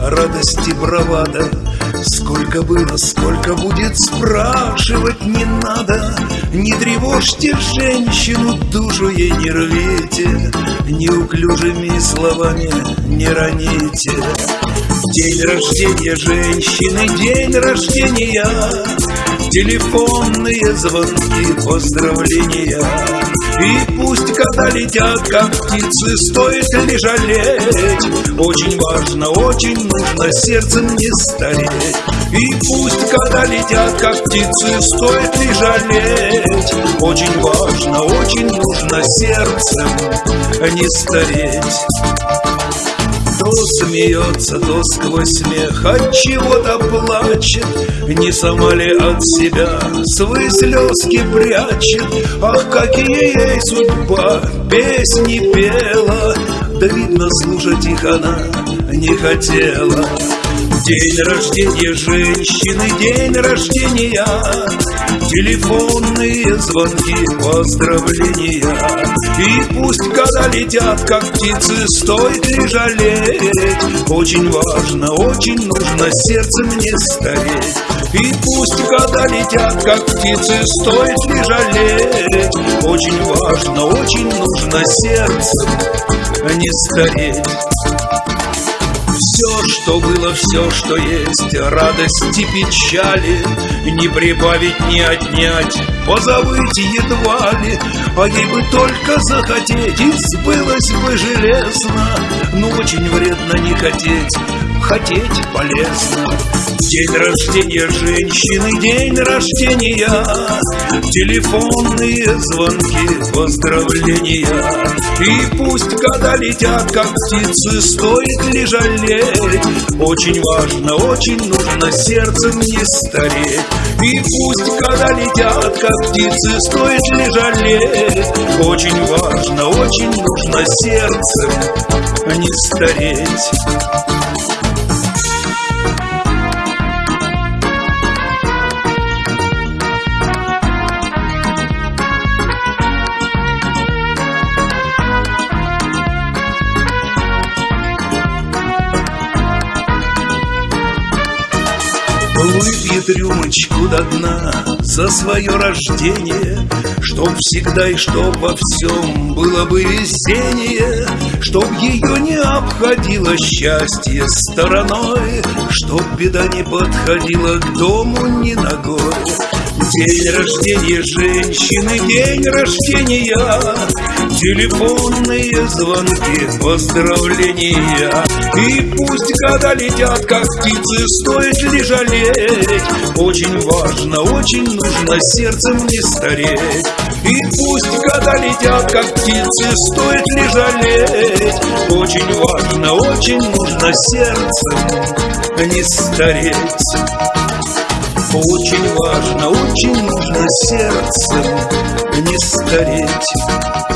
радости бравада. Сколько было, сколько будет, спрашивать не надо. Не тревожьте женщину, душу ей не рвите. Неуклюжими словами не роните. День рождения женщины, день рождения Телефонные звонки, поздравления. И пусть когда летят, как птицы, стоит ли жалеть. Очень важно, очень нужно сердцем не стареть. И пусть когда летят, как птицы, стоит ли жалеть. Очень важно, очень нужно сердцем не стареть то смеется, то сквозь смех от чего-то плачет. Не сама ли от себя свои слезки прячет? Ах, какие ей судьба песни пела. Да видно, слушать их она не хотела День рождения женщины, день рождения. Телефонные звонки, поздравления. И пусть когда летят, как птицы, стоит ли жалеть? Очень важно, очень нужно сердцем не стареть. И пусть когда летят, как птицы, стоит ли жалеть? Очень важно, очень нужно сердцем не стареть все, что было, все, что есть, радости, печали, Не прибавить, не отнять, позабыть едва ли, А ей бы только захотеть, и сбылось бы железно, Но очень вредно не хотеть, хотеть полезно. День рождения женщины, день рождения. Телефонные звонки, поздравления. И пусть года летят, как птицы, стоит ли жалеть? Очень важно, очень нужно сердцем не стареть. И пусть года летят, как птицы, стоит ли жалеть? Очень важно, очень нужно сердцем не стареть Выпьет рюмочку до дна за свое рождение Чтоб всегда и чтоб во всем было бы весеннее Чтоб ее не обходило счастье стороной Чтоб беда не подходила к дому ни ногой День рождения женщины, день рождения. Телефонные звонки, поздравления. И пусть года летят, как птицы, стоит ли жалеть? Очень важно, очень нужно сердцем не стареть. И пусть года летят, как птицы, стоит ли жалеть? Очень важно, очень нужно сердцем не стареть очень важно, очень нужно сердцем не стареть